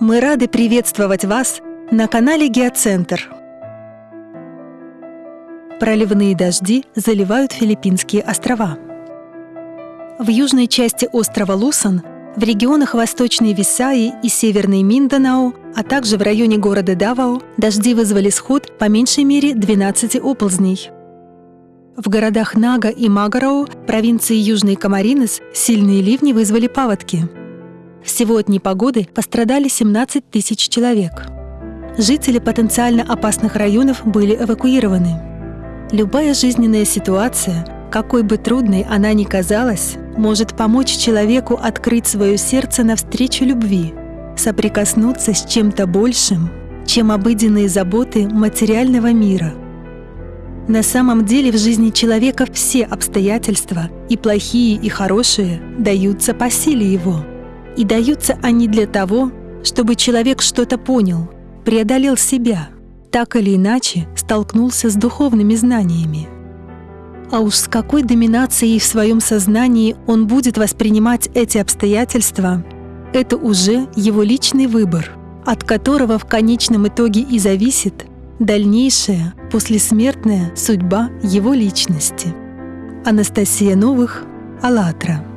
Мы рады приветствовать вас на канале Геоцентр. Проливные дожди заливают Филиппинские острова. В южной части острова Лусан, в регионах Восточной Висаи и Северной Минданао, а также в районе города Давао, дожди вызвали сход по меньшей мере 12 оползней. В городах Нага и Магароу, провинции Южный Камаринес, сильные ливни вызвали паводки. Всего от непогоды пострадали 17 тысяч человек. Жители потенциально опасных районов были эвакуированы. Любая жизненная ситуация, какой бы трудной она ни казалась, может помочь человеку открыть свое сердце навстречу любви, соприкоснуться с чем-то большим, чем обыденные заботы материального мира – на самом деле в жизни человека все обстоятельства, и плохие, и хорошие, даются по силе его. И даются они для того, чтобы человек что-то понял, преодолел себя, так или иначе столкнулся с духовными знаниями. А уж с какой доминацией в своем сознании он будет воспринимать эти обстоятельства, это уже его личный выбор, от которого в конечном итоге и зависит – дальнейшая послесмертная судьба его личности. Анастасия Новых, АЛЛАТРА.